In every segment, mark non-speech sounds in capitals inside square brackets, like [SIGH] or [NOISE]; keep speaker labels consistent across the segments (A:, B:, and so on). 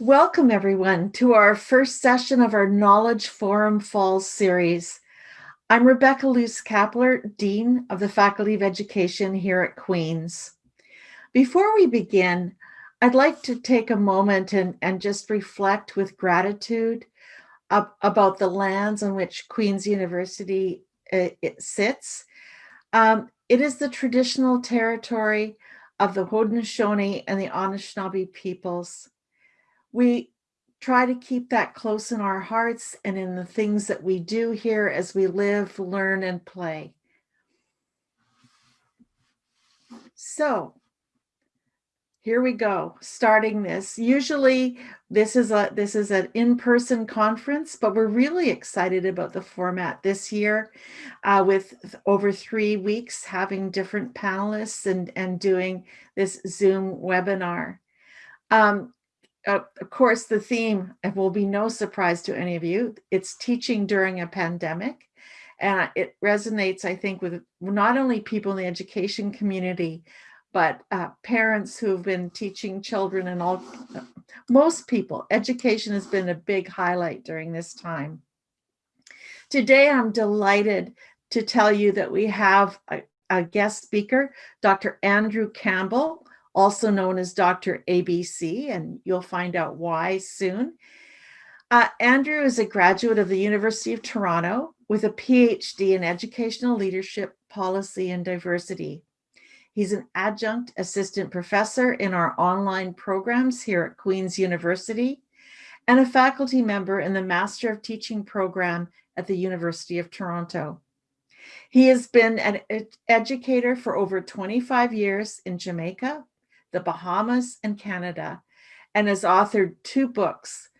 A: Welcome everyone to our first session of our Knowledge Forum Falls series. I'm Rebecca Luce Kapler, Dean of the Faculty of Education here at Queen's. Before we begin, I'd like to take a moment and, and just reflect with gratitude about the lands on which Queen's University uh, it sits. Um, it is the traditional territory of the Haudenosaunee and the Anishinaabe peoples we try to keep that close in our hearts and in the things that we do here as we live, learn, and play. So here we go, starting this. Usually this is a this is an in-person conference, but we're really excited about the format this year uh, with over three weeks having different panelists and, and doing this Zoom webinar. Um, uh, of course, the theme will be no surprise to any of you. It's teaching during a pandemic. And it resonates, I think, with not only people in the education community, but uh, parents who've been teaching children and all, most people. Education has been a big highlight during this time. Today, I'm delighted to tell you that we have a, a guest speaker, Dr. Andrew Campbell, also known as Dr. ABC, and you'll find out why soon. Uh, Andrew is a graduate of the University of Toronto with a PhD in Educational Leadership, Policy, and Diversity. He's an adjunct assistant professor in our online programs here at Queen's University and a faculty member in the Master of Teaching program at the University of Toronto. He has been an educator for over 25 years in Jamaica, the Bahamas, and Canada, and has authored two books,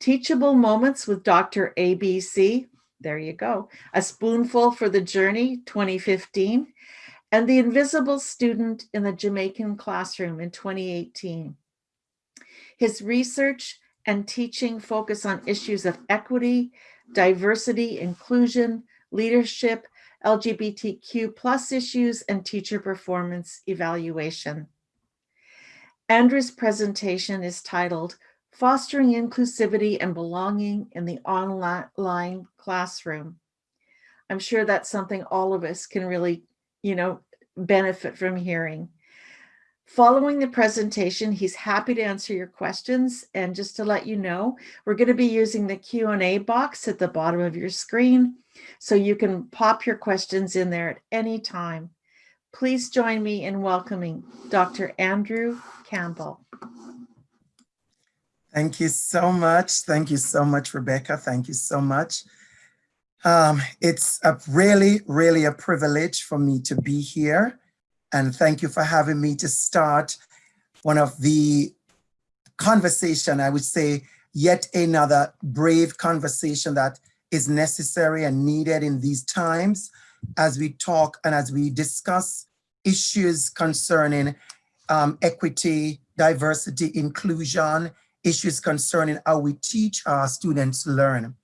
A: Teachable Moments with Dr. ABC, there you go, A Spoonful for the Journey, 2015, and The Invisible Student in the Jamaican Classroom in 2018. His research and teaching focus on issues of equity, diversity, inclusion, leadership, LGBTQ plus issues, and teacher performance evaluation. Andrew's presentation is titled Fostering Inclusivity and Belonging in the Online Classroom. I'm sure that's something all of us can really, you know, benefit from hearing. Following the presentation, he's happy to answer your questions. And just to let you know, we're going to be using the Q&A box at the bottom of your screen. So you can pop your questions in there at any time. Please join me in welcoming Dr. Andrew Campbell.
B: Thank you so much. Thank you so much, Rebecca. Thank you so much. Um, it's a really, really a privilege for me to be here. And thank you for having me to start one of the conversation, I would say, yet another brave conversation that is necessary and needed in these times as we talk and as we discuss issues concerning um, equity, diversity, inclusion, issues concerning how we teach our students learn.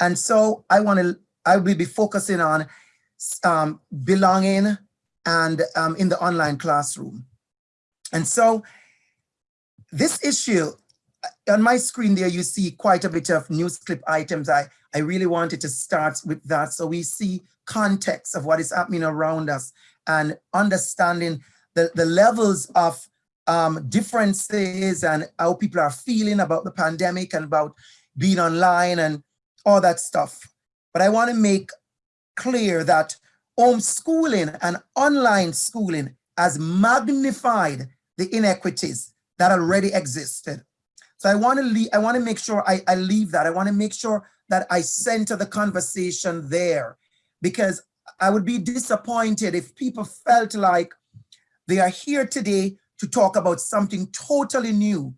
B: And so I want to, I will be focusing on um, belonging and um, in the online classroom. And so this issue, uh, on my screen there, you see quite a bit of news clip items. I, I really wanted to start with that. So we see context of what is happening around us and understanding the, the levels of um, differences and how people are feeling about the pandemic and about being online and all that stuff. But I want to make clear that homeschooling and online schooling has magnified the inequities that already existed. So I want to leave, I want to make sure I, I leave that. I want to make sure that I center the conversation there because I would be disappointed if people felt like they are here today to talk about something totally new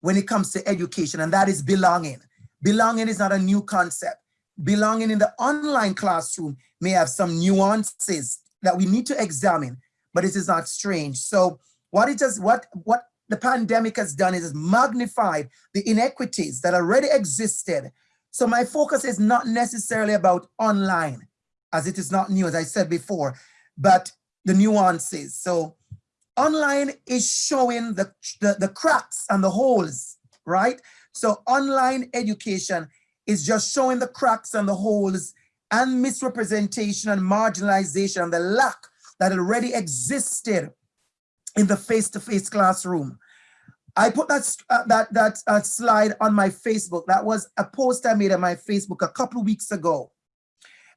B: when it comes to education, and that is belonging. Belonging is not a new concept. Belonging in the online classroom may have some nuances that we need to examine, but it is not strange. So what it does, what, what the pandemic has done is magnified the inequities that already existed. So my focus is not necessarily about online, as it is not new, as I said before, but the nuances. So online is showing the, the, the cracks and the holes right? So online education is just showing the cracks and the holes and misrepresentation and marginalization and the lack that already existed in the face-to-face classroom. I put that uh, that that uh, slide on my Facebook. That was a post I made on my Facebook a couple of weeks ago.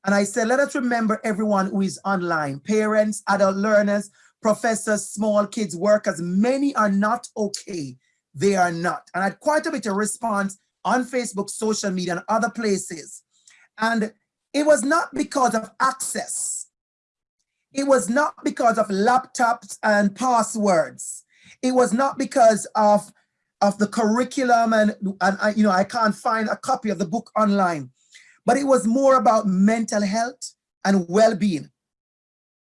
B: And I said, let us remember everyone who is online, parents, adult learners, professors, small kids, workers, many are not okay. They are not. And I had quite a bit of response on Facebook, social media, and other places. And it was not because of access. It was not because of laptops and passwords. It was not because of, of the curriculum and, and I, you know, I can't find a copy of the book online, but it was more about mental health and well-being.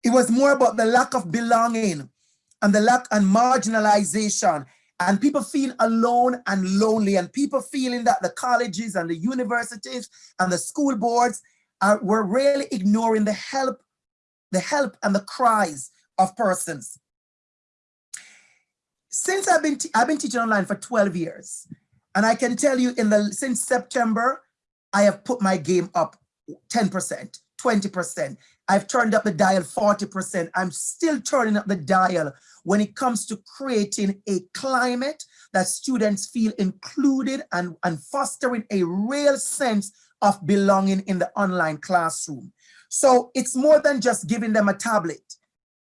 B: It was more about the lack of belonging and the lack and marginalization and people feel alone and lonely and people feeling that the colleges and the universities and the school boards are, were really ignoring the help, the help and the cries of persons. Since I've been, I've been teaching online for 12 years, and I can tell you in the, since September, I have put my game up 10%, 20%. I've turned up the dial 40%. I'm still turning up the dial when it comes to creating a climate that students feel included and, and fostering a real sense of belonging in the online classroom. So it's more than just giving them a tablet.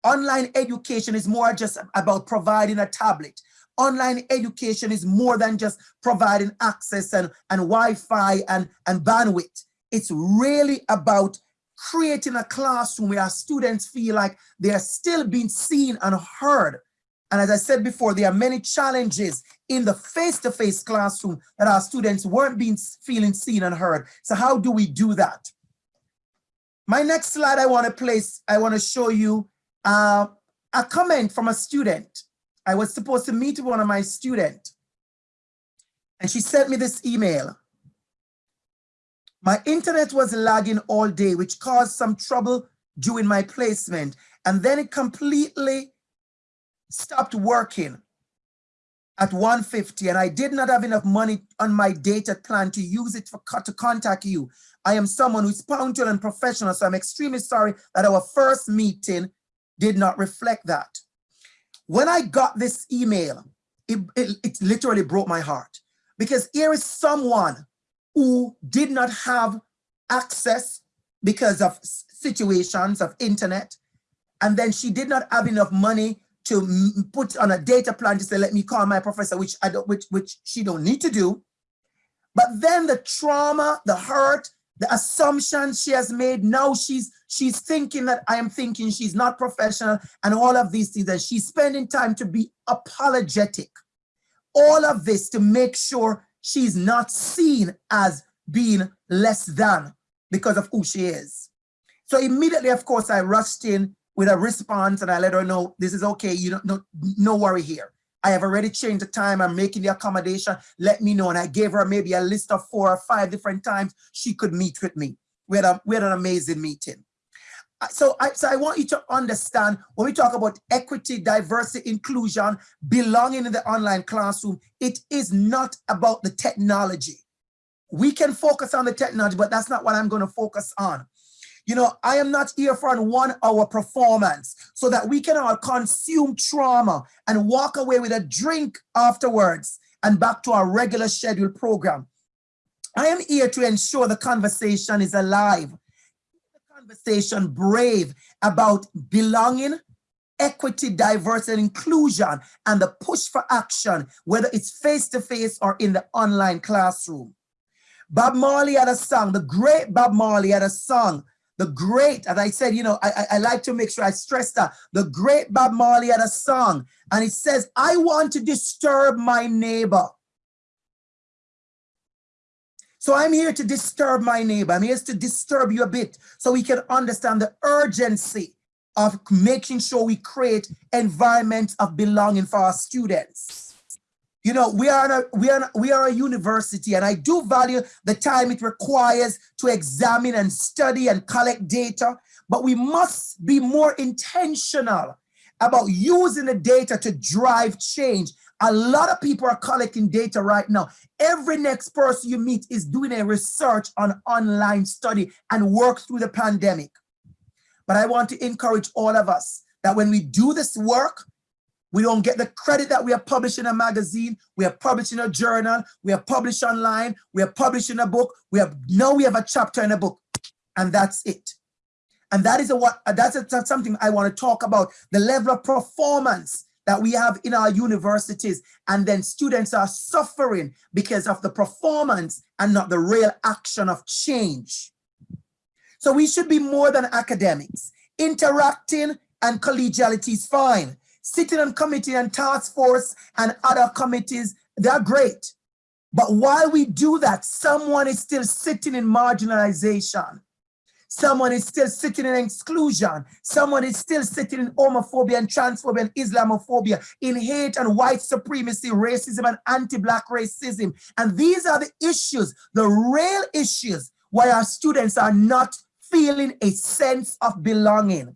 B: Online education is more just about providing a tablet. Online education is more than just providing access and, and Wi-Fi and, and bandwidth. It's really about creating a classroom where our students feel like they are still being seen and heard. And as I said before, there are many challenges in the face-to-face -face classroom that our students weren't being feeling seen and heard. So how do we do that? My next slide I want to place, I want to show you uh, a comment from a student. I was supposed to meet one of my students and she sent me this email. My internet was lagging all day, which caused some trouble during my placement. And then it completely stopped working at 150 and I did not have enough money on my data plan to use it for to contact you. I am someone who's punctual and professional, so I'm extremely sorry that our first meeting did not reflect that. When I got this email, it, it, it literally broke my heart because here is someone who did not have access because of situations of internet. And then she did not have enough money to put on a data plan to say, let me call my professor, which I don't, which, which she don't need to do. But then the trauma, the hurt, the assumptions she has made, now she's she's thinking that I am thinking she's not professional and all of these things, and she's spending time to be apologetic. All of this to make sure she's not seen as being less than because of who she is. So immediately, of course, I rushed in with a response and I let her know this is okay. You don't no, no worry here. I have already changed the time. I'm making the accommodation. Let me know. And I gave her maybe a list of four or five different times she could meet with me. We had, a, we had an amazing meeting. Uh, so I, so I want you to understand when we talk about equity, diversity, inclusion, belonging in the online classroom, it is not about the technology. We can focus on the technology, but that's not what I'm going to focus on. You know, I am not here for a one hour performance so that we can all consume trauma and walk away with a drink afterwards and back to our regular scheduled program. I am here to ensure the conversation is alive. The conversation brave about belonging, equity, diversity, and inclusion, and the push for action, whether it's face-to-face -face or in the online classroom. Bob Marley had a song, the great Bob Marley had a song the great, as I said, you know, I, I like to make sure I stress that. The great Bob Marley had a song and it says, I want to disturb my neighbor. So I'm here to disturb my neighbor. I'm here to disturb you a bit so we can understand the urgency of making sure we create environments of belonging for our students. You know, we are, a, we, are, we are a university and I do value the time it requires to examine and study and collect data, but we must be more intentional about using the data to drive change A lot of people are collecting data right now. Every next person you meet is doing a research on online study and work through the pandemic. But I want to encourage all of us that when we do this work, we don't get the credit that we are publishing a magazine, we are publishing a journal, we are published online, we are publishing a book, we have now we have a chapter in a book, and that's it. And that is a, what uh, that's, a, that's something I want to talk about, the level of performance that we have in our universities, and then students are suffering because of the performance and not the real action of change. So we should be more than academics. Interacting and collegiality is fine. Sitting on committee and task force and other committees, they're great. But while we do that, someone is still sitting in marginalization. Someone is still sitting in exclusion. Someone is still sitting in homophobia and transphobia and Islamophobia, in hate and white supremacy, racism and anti-black racism. And these are the issues, the real issues why our students are not feeling a sense of belonging.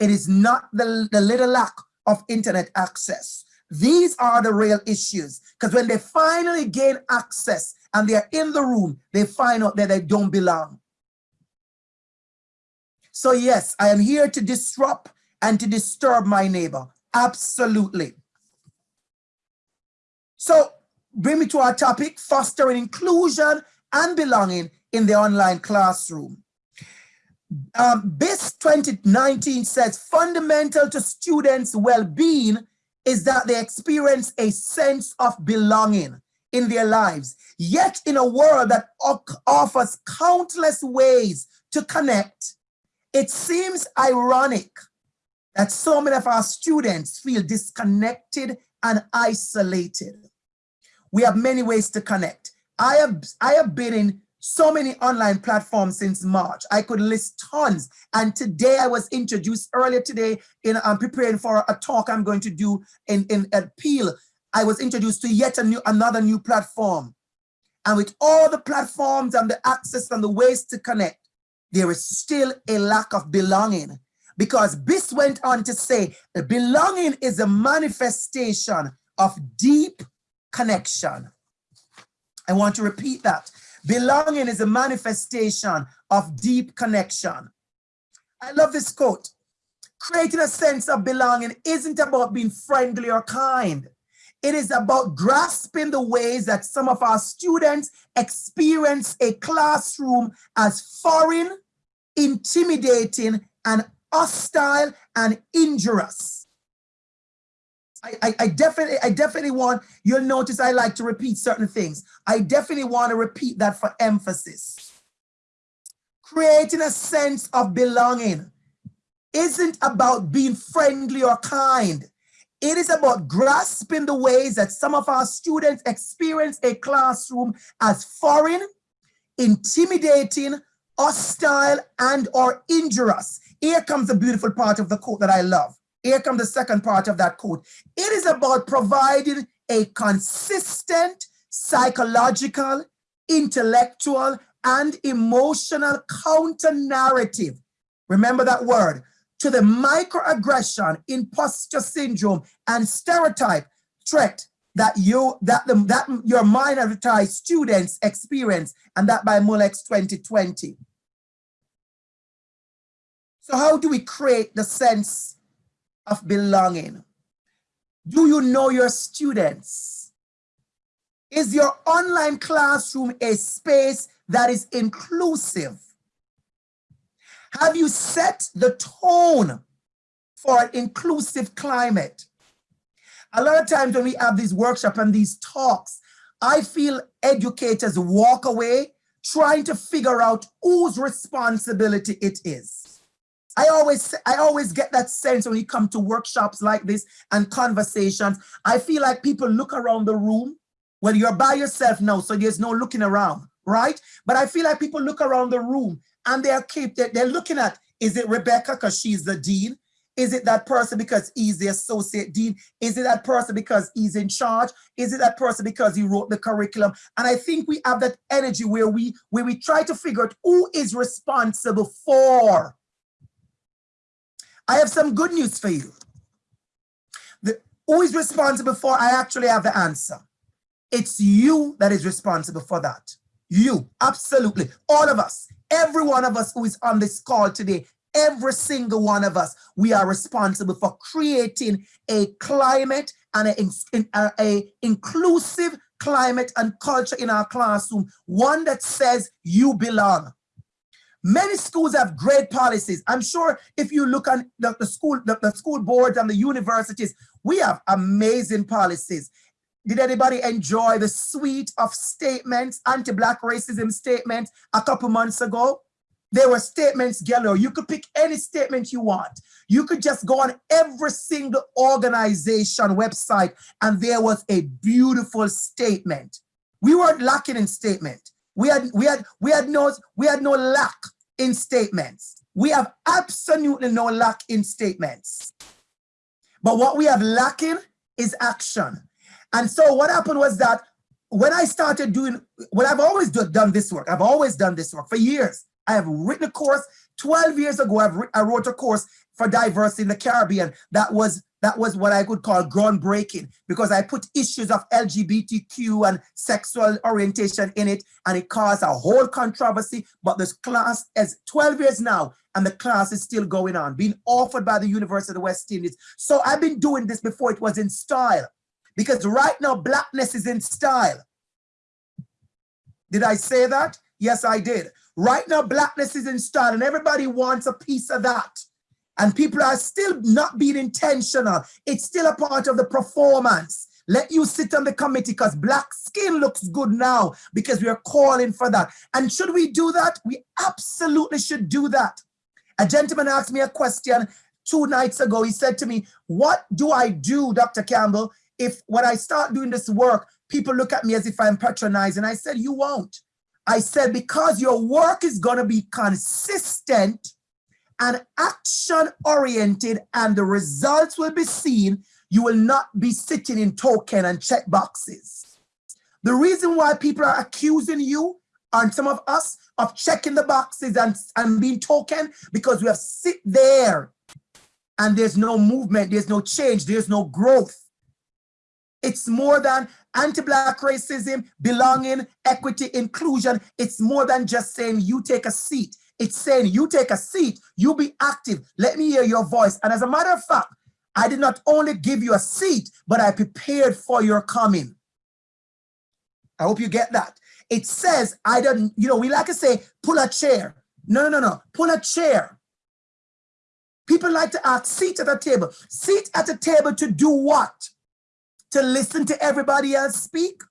B: It is not the, the little lack of internet access. These are the real issues because when they finally gain access and they're in the room, they find out that they don't belong. So yes, I am here to disrupt and to disturb my neighbor. Absolutely. So bring me to our topic, fostering inclusion and belonging in the online classroom. Um, BIS 2019 says fundamental to students' well-being is that they experience a sense of belonging in their lives. Yet in a world that offers countless ways to connect, it seems ironic that so many of our students feel disconnected and isolated. We have many ways to connect. I have, I have been in so many online platforms since March. I could list tons. And today I was introduced earlier today in I'm preparing for a talk I'm going to do in, in at Peel. I was introduced to yet a new another new platform. And with all the platforms and the access and the ways to connect, there is still a lack of belonging because BIS went on to say belonging is a manifestation of deep connection. I want to repeat that. Belonging is a manifestation of deep connection. I love this quote. Creating a sense of belonging isn't about being friendly or kind. It is about grasping the ways that some of our students experience a classroom as foreign, intimidating, and hostile and injurious. I, I, I, definitely, I definitely want, you'll notice I like to repeat certain things. I definitely want to repeat that for emphasis. Creating a sense of belonging isn't about being friendly or kind. It is about grasping the ways that some of our students experience a classroom as foreign, intimidating, hostile, and or injurious. Here comes the beautiful part of the quote that I love. Here comes the second part of that quote. It is about providing a consistent psychological, intellectual, and emotional counter narrative. Remember that word to the microaggression, imposter syndrome, and stereotype threat that you that the that your minoritized students experience, and that by Molex 2020. So how do we create the sense of belonging? Do you know your students? Is your online classroom a space that is inclusive? Have you set the tone for an inclusive climate? A lot of times when we have these workshops and these talks, I feel educators walk away trying to figure out whose responsibility it is. I always, I always get that sense when you come to workshops like this and conversations. I feel like people look around the room. Well, you're by yourself now, so there's no looking around, right? But I feel like people look around the room and they're keep they're, they're looking at is it Rebecca because she's the dean? Is it that person because he's the associate dean? Is it that person because he's in charge? Is it that person because he wrote the curriculum? And I think we have that energy where we where we try to figure out who is responsible for. I have some good news for you. The, Who is responsible for? I actually have the answer. It's you that is responsible for that. You, absolutely. All of us, every one of us who is on this call today, every single one of us, we are responsible for creating a climate and a, a, a inclusive climate and culture in our classroom, one that says you belong. Many schools have great policies. I'm sure if you look at the, the school, the, the school boards and the universities, we have amazing policies. Did anybody enjoy the suite of statements, anti-black racism statements a couple months ago? There were statements galore. You could pick any statement you want. You could just go on every single organization website and there was a beautiful statement. We weren't lacking in statement. We had, we had, we had no, we had no lack in statements. We have absolutely no lack in statements. But what we have lacking is action. And so what happened was that when I started doing, well, I've always do, done this work. I've always done this work for years. I have written a course 12 years ago. I've I wrote a course for diversity in the Caribbean. That was that was what I could call groundbreaking because I put issues of LGBTQ and sexual orientation in it and it caused a whole controversy. But this class is 12 years now and the class is still going on, being offered by the University of the West Indies. So I've been doing this before it was in style because right now blackness is in style. Did I say that? Yes, I did. Right now, blackness is in style and everybody wants a piece of that. And people are still not being intentional. It's still a part of the performance. Let you sit on the committee because black skin looks good now because we are calling for that. And should we do that? We absolutely should do that. A gentleman asked me a question two nights ago. He said to me, what do I do, Dr. Campbell, if when I start doing this work, people look at me as if I'm patronizing? I said, you won't. I said, because your work is going to be consistent and action oriented and the results will be seen, you will not be sitting in token and check boxes. The reason why people are accusing you and some of us of checking the boxes and, and being token because we have sit there and there's no movement, there's no change, there's no growth. It's more than anti-black racism, belonging, equity, inclusion. It's more than just saying you take a seat. It's saying you take a seat, you be active. Let me hear your voice. And as a matter of fact, I did not only give you a seat, but I prepared for your coming. I hope you get that. It says, I don't, you know, we like to say, pull a chair. No, no, no, pull a chair. People like to ask, seat at a table. Seat at a table to do what? to listen to everybody else speak?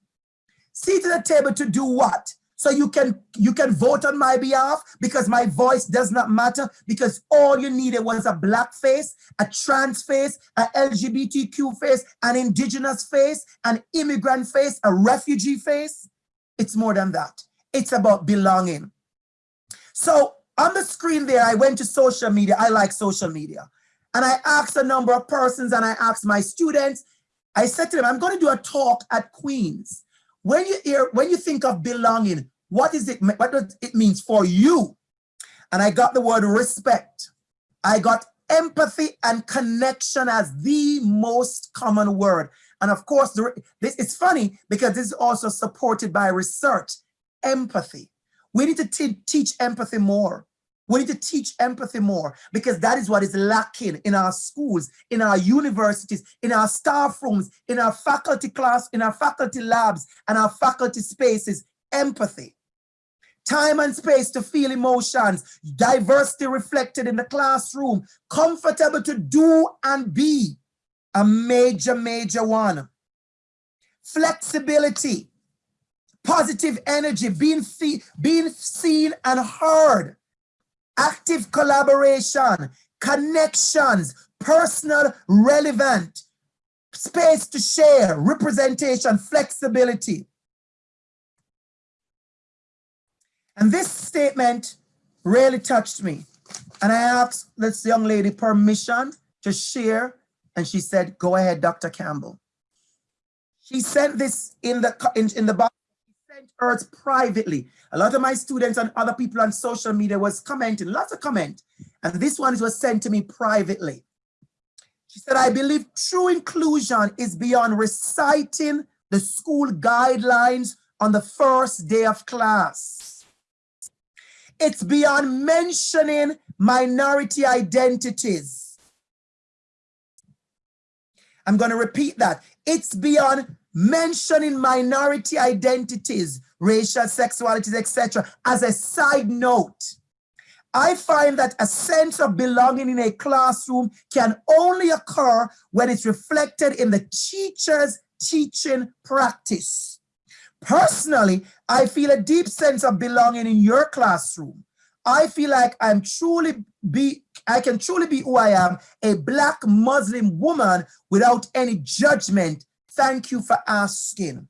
B: Seat at the table to do what? So you can you can vote on my behalf because my voice does not matter because all you needed was a black face, a trans face, a LGBTQ face, an indigenous face, an immigrant face, a refugee face. It's more than that. It's about belonging. So on the screen there, I went to social media. I like social media. And I asked a number of persons and I asked my students I said to them, I'm going to do a talk at Queen's. When you hear, when you think of belonging, what is it, what does it means for you? And I got the word respect. I got empathy and connection as the most common word. And of course, this is funny because this is also supported by research, empathy. We need to teach empathy more. We need to teach empathy more because that is what is lacking in our schools, in our universities, in our staff rooms, in our faculty class, in our faculty labs, and our faculty spaces, empathy. Time and space to feel emotions, diversity reflected in the classroom, comfortable to do and be, a major, major one. Flexibility, positive energy, being, being seen and heard, active collaboration, connections, personal, relevant, space to share, representation, flexibility. And this statement really touched me. And I asked this young lady permission to share, and she said, go ahead, Dr. Campbell. She sent this in the, in, in the box she sent hers privately. A lot of my students and other people on social media was commenting, lots of comment. And this one was sent to me privately. She said, I believe true inclusion is beyond reciting the school guidelines on the first day of class. It's beyond mentioning minority identities. I'm going to repeat that. It's beyond mentioning minority identities, racial, sexualities, etc. as a side note. I find that a sense of belonging in a classroom can only occur when it's reflected in the teacher's teaching practice. Personally, I feel a deep sense of belonging in your classroom. I feel like I'm truly be, I can truly be who I am, a black Muslim woman without any judgment. Thank you for asking.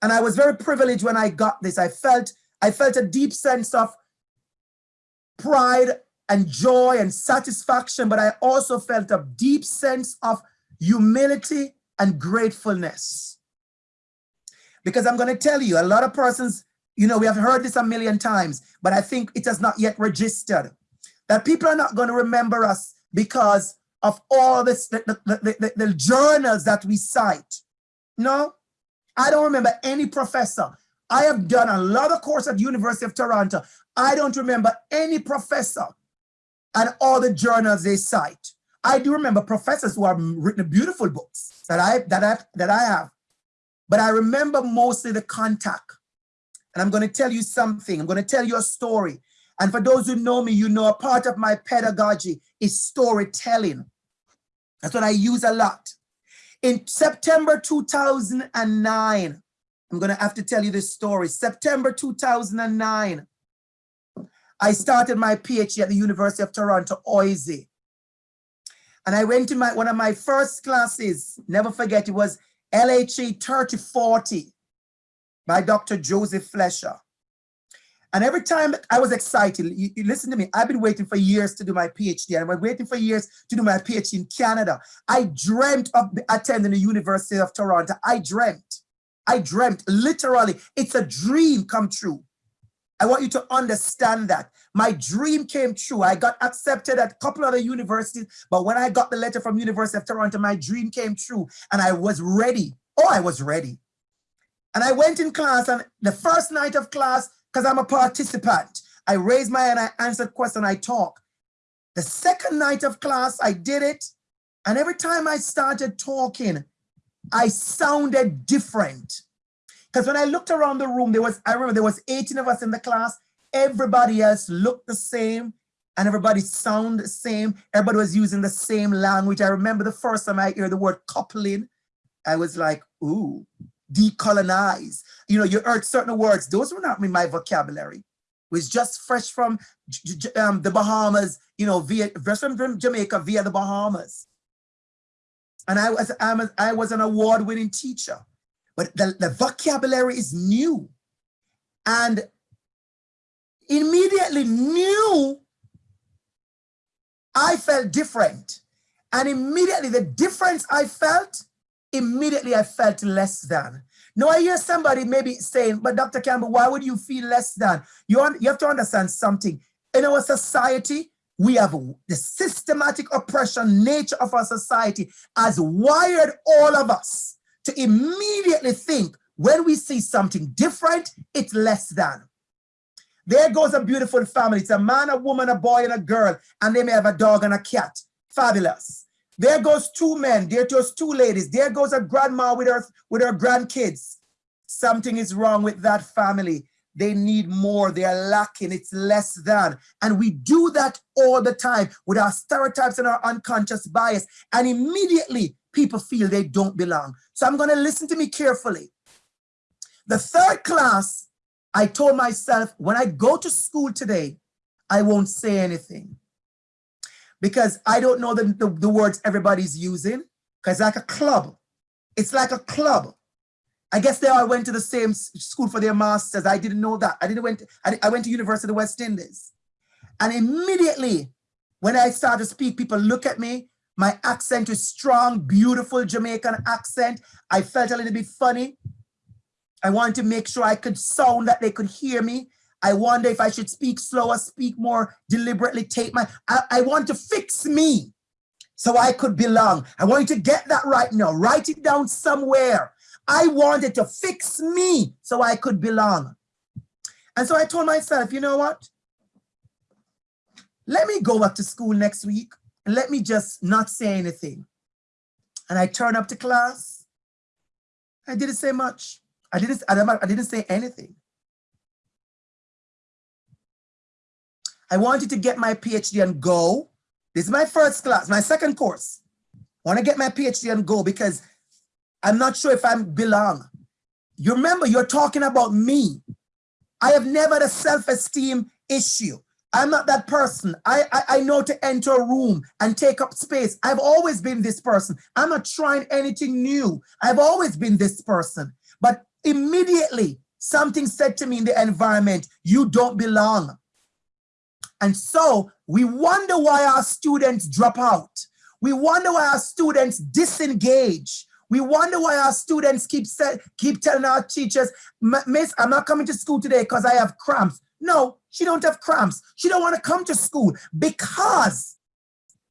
B: And I was very privileged when I got this. I felt, I felt a deep sense of pride and joy and satisfaction, but I also felt a deep sense of humility and gratefulness. Because I'm going to tell you, a lot of persons, you know, we have heard this a million times, but I think it has not yet registered that people are not going to remember us because of all this, the, the, the, the journals that we cite. No, I don't remember any professor. I have done a lot of course at University of Toronto. I don't remember any professor and all the journals they cite. I do remember professors who have written beautiful books that I that I that I have, but I remember mostly the contact. And I'm going to tell you something. I'm going to tell you a story. And for those who know me, you know a part of my pedagogy is storytelling. That's what I use a lot. In September 2009, I'm going to have to tell you this story. September 2009, I started my PhD at the University of Toronto, OISE. And I went to my one of my first classes, never forget, it was LHA 3040 by Dr. Joseph Fletcher. And every time I was excited, you, you, listen to me, I've been waiting for years to do my PhD I've been waiting for years to do my PhD in Canada. I dreamt of attending the University of Toronto. I dreamt, I dreamt, literally, it's a dream come true. I want you to understand that. My dream came true. I got accepted at a couple other universities, but when I got the letter from University of Toronto, my dream came true and I was ready. Oh, I was ready. And I went in class and the first night of class, because I'm a participant, I raised my hand, I answered questions, I talk. The second night of class, I did it. And every time I started talking, I sounded different. Because when I looked around the room, there was, I remember there was 18 of us in the class. Everybody else looked the same and everybody sounded the same. Everybody was using the same language. I remember the first time I heard the word coupling, I was like, ooh, decolonize. You know, you heard certain words. Those were not in my vocabulary. It was just fresh from um, the Bahamas, you know, via, from Jamaica via the Bahamas. And I was, I'm a, I was an award-winning teacher but the, the vocabulary is new. And immediately knew I felt different. And immediately the difference I felt, immediately I felt less than. Now I hear somebody maybe saying, but Dr. Campbell, why would you feel less than? You, you have to understand something. In our society, we have the systematic oppression nature of our society has wired all of us to immediately think when we see something different, it's less than. There goes a beautiful family. It's a man, a woman, a boy, and a girl, and they may have a dog and a cat. Fabulous. There goes two men. There goes two ladies. There goes a grandma with her, with her grandkids. Something is wrong with that family. They need more. They are lacking. It's less than. And we do that all the time with our stereotypes and our unconscious bias. And immediately people feel they don't belong. So I'm going to listen to me carefully. The third class, I told myself, when I go to school today, I won't say anything because I don't know the, the, the words everybody's using because like a club. It's like a club. I guess they all went to the same school for their masters. I didn't know that. I didn't went. I, I went to University of the West Indies, and immediately when I started to speak, people look at me my accent is strong, beautiful Jamaican accent. I felt a little bit funny. I wanted to make sure I could sound that they could hear me. I wonder if I should speak slower, speak more deliberately, take my, I, I want to fix me. so I could belong. I want you to get that right now. Write it down somewhere. I wanted to fix me so I could belong. And so I told myself, you know what? Let me go back to school next week let me just not say anything. And I turned up to class. I didn't say much. I didn't, I didn't say anything. I wanted to get my PhD and go. This is my first class, my second course. I want to get my PhD and go because I'm not sure if I belong. You remember, you're talking about me. I have never had a self-esteem issue. I'm not that person. I, I, I know to enter a room and take up space. I've always been this person. I'm not trying anything new. I've always been this person. But immediately something said to me in the environment, you don't belong. And so we wonder why our students drop out. We wonder why our students disengage. We wonder why our students keep, say, keep telling our teachers, Miss, I'm not coming to school today because I have cramps. No, she don't have cramps. She don't want to come to school because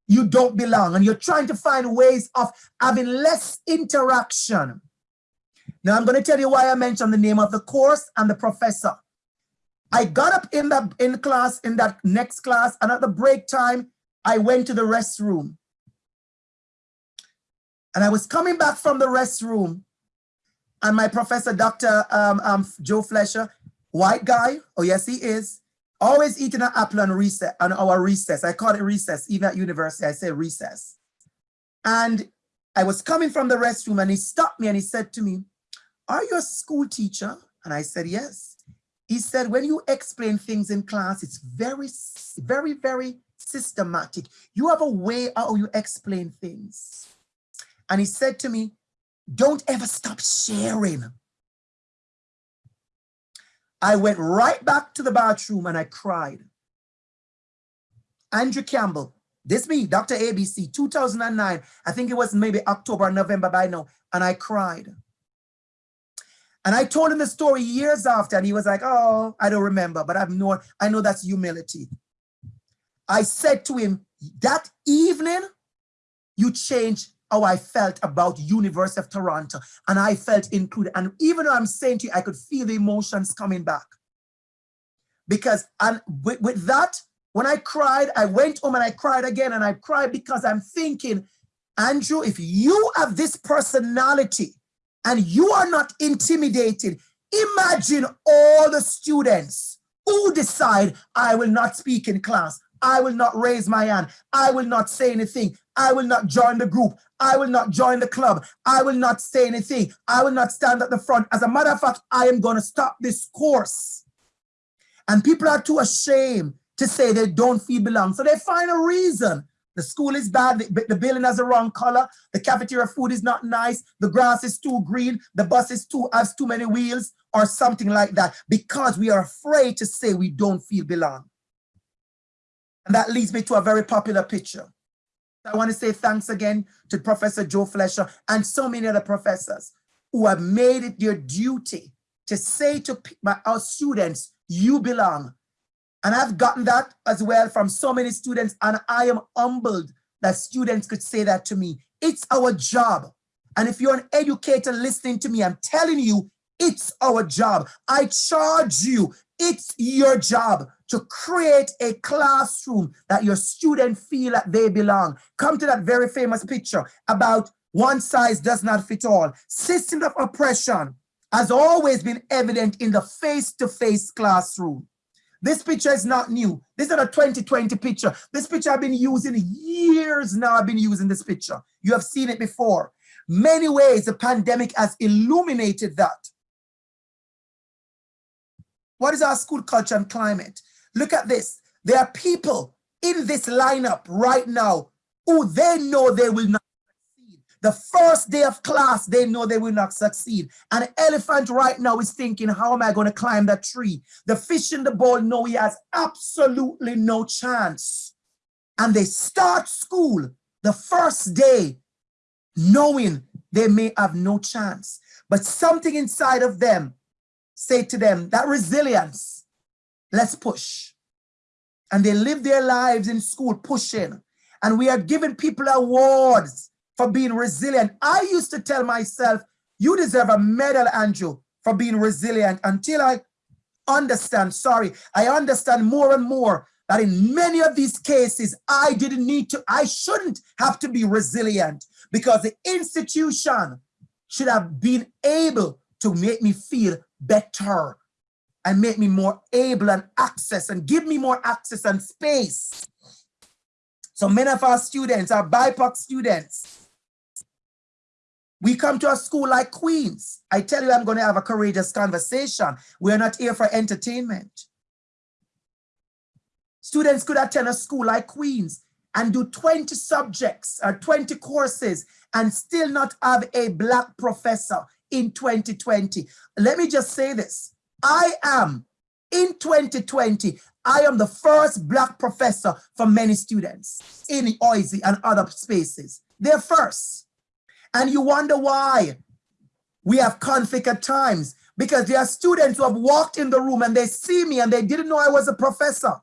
B: you don't belong and you're trying to find ways of having less interaction. Now I'm going to tell you why I mentioned the name of the course and the professor. I got up in that in class, in that next class, and at the break time, I went to the restroom. And I was coming back from the restroom, and my professor, Dr. Um, um, Joe Fletcher, White guy, oh yes he is, always eating an apple on recess, on our recess. I call it recess, even at university, I say recess. And I was coming from the restroom and he stopped me and he said to me, are you a school teacher? And I said, yes. He said, when you explain things in class, it's very, very, very systematic. You have a way how you explain things. And he said to me, don't ever stop sharing. I went right back to the bathroom and I cried. Andrew Campbell, this me, Dr. ABC, 2009, I think it was maybe October, or November by now, and I cried. And I told him the story years after, and he was like, oh, I don't remember, but I've known, I know that's humility. I said to him, that evening, you changed how I felt about University of Toronto and I felt included. And even though I'm saying to you, I could feel the emotions coming back. Because and with, with that, when I cried, I went home and I cried again and I cried because I'm thinking, Andrew, if you have this personality and you are not intimidated, imagine all the students who decide I will not speak in class. I will not raise my hand. I will not say anything. I will not join the group. I will not join the club. I will not say anything. I will not stand at the front. As a matter of fact, I am going to stop this course. And people are too ashamed to say they don't feel belong. So they find a reason. The school is bad, the, the building has the wrong color, the cafeteria food is not nice, the grass is too green, the bus is too has too many wheels, or something like that, because we are afraid to say we don't feel belong. And that leads me to a very popular picture. I want to say thanks again to Professor Joe Fletcher and so many other professors who have made it their duty to say to our students, you belong. And I've gotten that as well from so many students and I am humbled that students could say that to me. It's our job. And if you're an educator listening to me, I'm telling you, it's our job. I charge you, it's your job to create a classroom that your students feel that they belong. Come to that very famous picture about one size does not fit all. System of oppression has always been evident in the face-to-face -face classroom. This picture is not new. This is a 2020 picture. This picture I've been using years now. I've been using this picture. You have seen it before. Many ways the pandemic has illuminated that. What is our school culture and climate? Look at this. There are people in this lineup right now who they know they will not succeed. The first day of class, they know they will not succeed. An elephant right now is thinking, how am I going to climb that tree? The fish in the bowl know he has absolutely no chance. And they start school the first day knowing they may have no chance. But something inside of them say to them, that resilience, Let's push. And they live their lives in school pushing. and we are giving people awards for being resilient. I used to tell myself, you deserve a medal, Andrew, for being resilient until I understand, sorry, I understand more and more that in many of these cases, I didn't need to, I shouldn't have to be resilient because the institution should have been able to make me feel better and make me more able and access and give me more access and space. So many of our students are BIPOC students. We come to a school like Queens. I tell you, I'm going to have a courageous conversation. We're not here for entertainment. Students could attend a school like Queens and do 20 subjects or 20 courses and still not have a black professor in 2020. Let me just say this. I am, in 2020, I am the first black professor for many students in OISE and other spaces. They're first. And you wonder why we have conflict at times because there are students who have walked in the room and they see me and they didn't know I was a professor.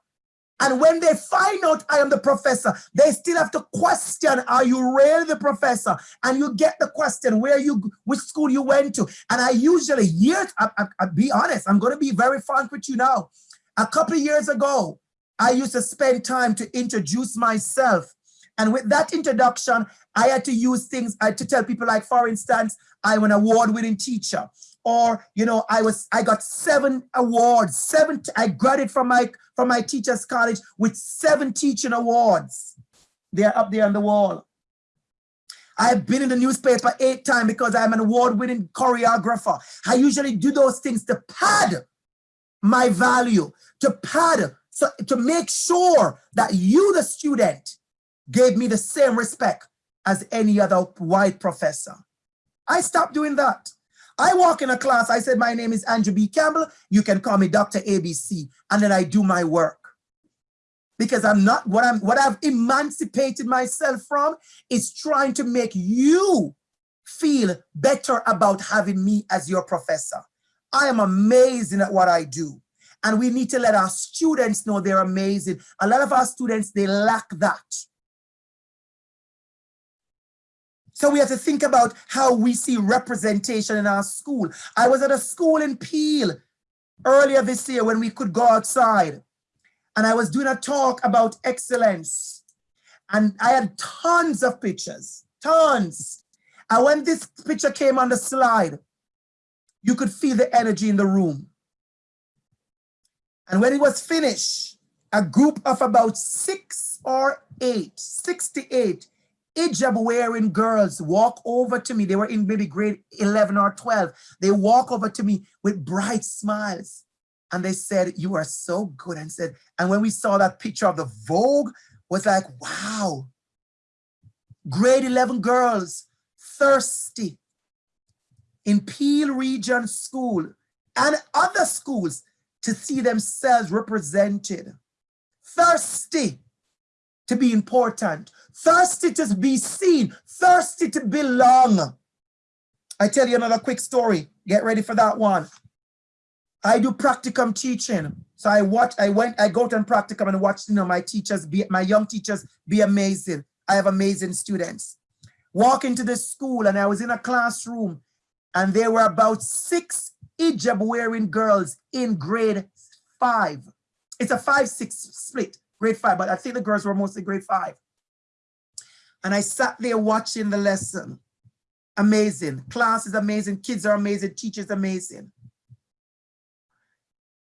B: And when they find out I am the professor, they still have to question, are you really the professor? And you get the question, where you, which school you went to. And I usually, years, I, I, I be honest, I'm going to be very frank with you now. A couple years ago, I used to spend time to introduce myself. And with that introduction, I had to use things I had to tell people like, for instance, I'm an award-winning teacher or you know i was i got seven awards seven i graduated from my from my teachers college with seven teaching awards. They're up there on the wall. I've been in the newspaper eight times because i'm an award-winning choreographer. I usually do those things to pad my value to pad so to make sure that you the student gave me the same respect as any other white professor. I stopped doing that I walk in a class, I said, my name is Andrew B. Campbell. You can call me Dr. ABC. And then I do my work. Because I'm not, what I'm, what I've emancipated myself from is trying to make you feel better about having me as your professor. I am amazing at what I do. And we need to let our students know they're amazing. A lot of our students, they lack that. So we have to think about how we see representation in our school. I was at a school in Peel earlier this year when we could go outside and I was doing a talk about excellence and I had tons of pictures, tons. And when this picture came on the slide, you could feel the energy in the room. And when it was finished, a group of about six or eight, 68 hijab wearing girls walk over to me. They were in maybe grade 11 or 12. They walk over to me with bright smiles. And they said, you are so good. And said, and when we saw that picture of the Vogue, was like, wow. Grade 11 girls, thirsty in Peel Region School and other schools to see themselves represented. Thirsty to be important, thirsty to be seen, thirsty to belong. I tell you another quick story. Get ready for that one. I do practicum teaching. So I watch, I went, I go to practicum and watch, you know, my teachers be, my young teachers be amazing. I have amazing students. Walk into the school and I was in a classroom and there were about six hijab wearing girls in grade five. It's a five, six split grade five, but I think the girls were mostly grade five. And I sat there watching the lesson. Amazing. Class is amazing. Kids are amazing. Teachers amazing.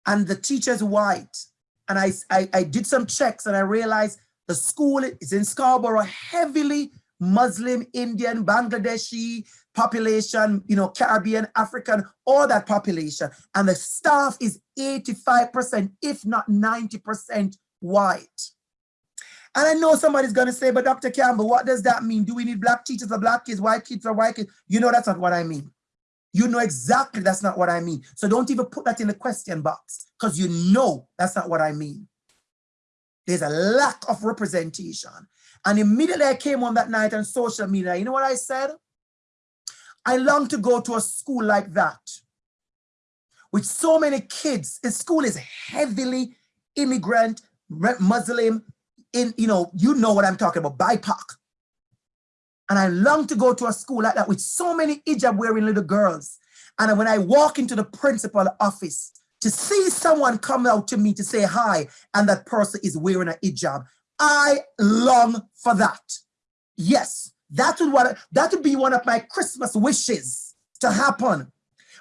B: And the teacher's white. And I, I, I did some checks and I realized the school is in Scarborough, heavily Muslim, Indian, Bangladeshi population, you know, Caribbean, African, all that population. And the staff is 85%, if not 90% white. And I know somebody's going to say, but Dr. Campbell, what does that mean? Do we need black teachers for black kids, white kids for white kids? You know that's not what I mean. You know exactly that's not what I mean. So don't even put that in the question box because you know that's not what I mean. There's a lack of representation. And immediately I came on that night on social media. You know what I said? I long to go to a school like that with so many kids. The school is heavily immigrant, Muslim, in, you know, you know what I'm talking about, BIPOC. And I long to go to a school like that with so many hijab wearing little girls. And when I walk into the principal office to see someone come out to me to say hi, and that person is wearing a hijab, I long for that. Yes, that would, what, that would be one of my Christmas wishes to happen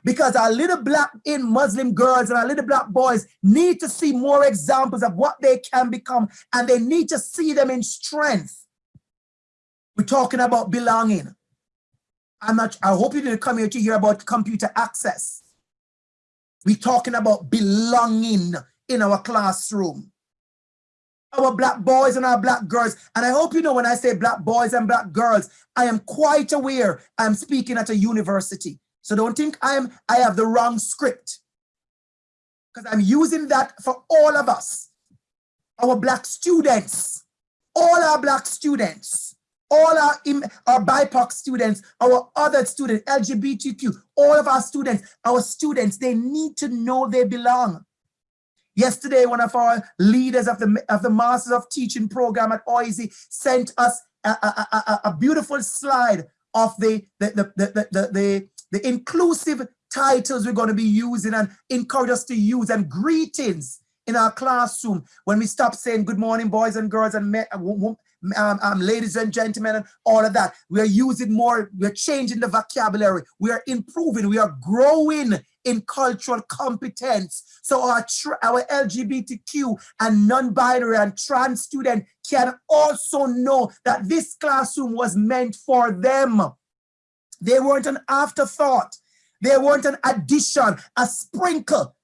B: because our little black in Muslim girls and our little black boys need to see more examples of what they can become and they need to see them in strength. We're talking about belonging. I'm not, I hope you didn't come here to hear about computer access. We're talking about belonging in our classroom. Our black boys and our black girls. And I hope you know when I say black boys and black girls, I am quite aware I'm speaking at a university. So don't think I'm I have the wrong script. Because I'm using that for all of us. Our black students, all our black students, all our, our BIPOC students, our other students, LGBTQ, all of our students, our students, they need to know they belong. Yesterday, one of our leaders of the, of the Masters of Teaching program at OISE sent us a, a, a, a beautiful slide of the, the, the, the, the, the, the inclusive titles we're going to be using and encourage us to use and greetings in our classroom. When we stop saying good morning boys and girls and men, um, um, ladies and gentlemen and all of that we are using more we're changing the vocabulary. We are improving we are growing in cultural competence. So our our lgbtq and non-binary and trans student can also know that this classroom was meant for them they weren't an afterthought. They weren't an addition, a sprinkle.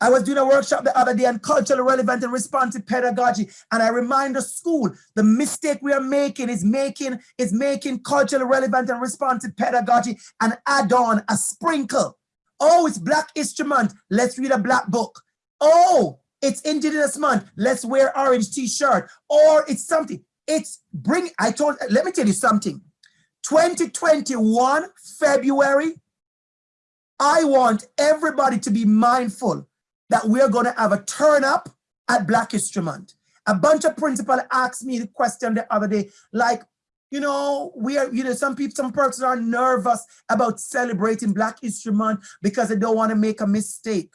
B: I was doing a workshop the other day on culturally relevant and responsive pedagogy, and I remind the school the mistake we are making is making is making culturally relevant and responsive pedagogy an add-on, a sprinkle. Oh, it's Black History Month. Let's read a Black book. Oh, it's Indigenous Month. Let's wear orange T-shirt. Or it's something. It's bring. I told. Let me tell you something. 2021, February, I want everybody to be mindful that we're going to have a turn up at Black History Month. A bunch of principal asked me the question the other day, like, you know, we are, you know, some people, some persons are nervous about celebrating Black History Month because they don't want to make a mistake.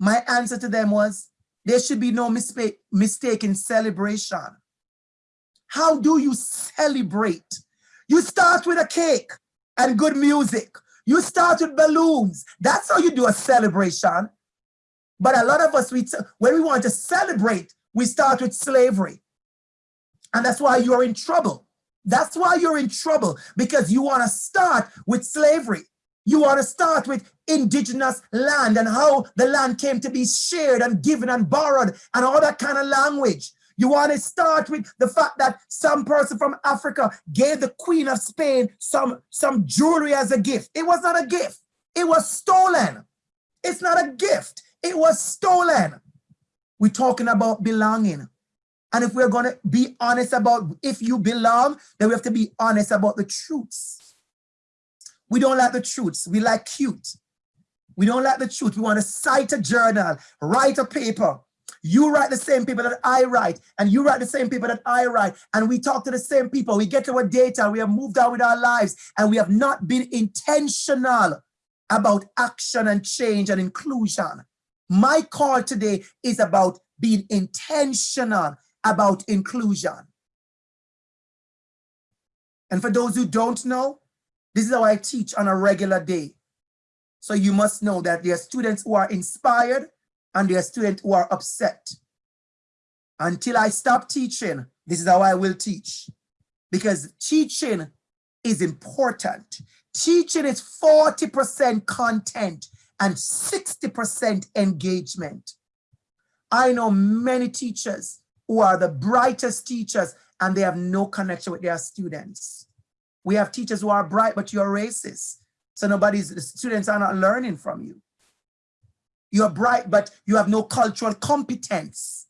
B: My answer to them was, there should be no mistake, mistake in celebration. How do you celebrate? You start with a cake and good music. You start with balloons. That's how you do a celebration. But a lot of us, we when we want to celebrate, we start with slavery. And that's why you're in trouble. That's why you're in trouble, because you want to start with slavery. You want to start with indigenous land and how the land came to be shared and given and borrowed and all that kind of language. You want to start with the fact that some person from Africa gave the Queen of Spain some, some jewelry as a gift. It was not a gift. It was stolen. It's not a gift. It was stolen. We're talking about belonging. And if we're going to be honest about if you belong, then we have to be honest about the truths. We don't like the truths. We like cute. We don't like the truth. We want to cite a journal, write a paper, you write the same paper that I write, and you write the same paper that I write, and we talk to the same people. We get to our data, we have moved on with our lives, and we have not been intentional about action and change and inclusion. My call today is about being intentional about inclusion. And for those who don't know, this is how I teach on a regular day. So you must know that there are students who are inspired, and there are students who are upset. Until I stop teaching, this is how I will teach. Because teaching is important. Teaching is 40% content and 60% engagement. I know many teachers who are the brightest teachers and they have no connection with their students. We have teachers who are bright, but you're racist. So nobody's, the students are not learning from you. You are bright, but you have no cultural competence.